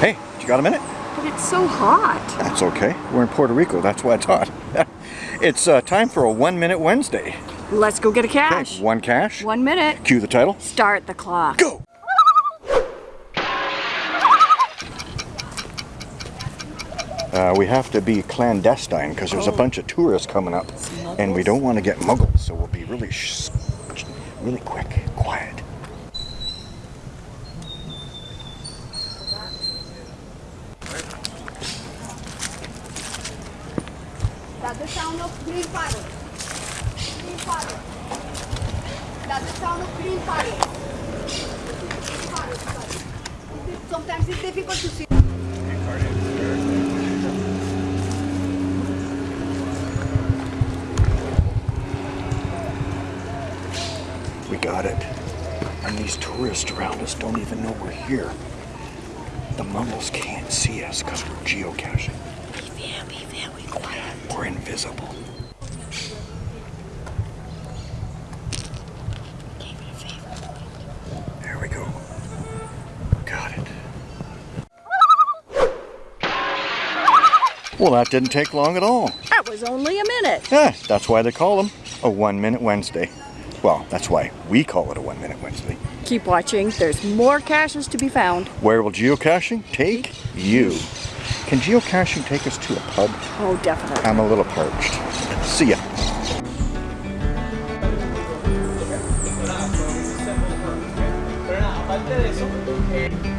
Hey, you got a minute? But it's so hot. That's okay. We're in Puerto Rico. That's why it's hot. it's uh, time for a One Minute Wednesday. Let's go get a cache. Okay, one cache. One minute. Cue the title. Start the clock. Go! Uh, we have to be clandestine because there's a bunch of tourists coming up and we don't want to get muggled so we'll be really sh really quick quiet That's the sound of green fire. Green fire. That's the sound of green fire. Green fire. Sometimes it's difficult to see. we got it and these tourists around us don't even know we're here the muggles can't see us because we're geocaching Be very, very quiet. There we go. Got it. Well, that didn't take long at all. That was only a minute. Yeah, that's why they call them a One Minute Wednesday. Well, that's why we call it a One Minute Wednesday. Keep watching. There's more caches to be found. Where will geocaching take you? Can geocaching take us to a pub? Oh, definitely. I'm a little parched. See ya. Pero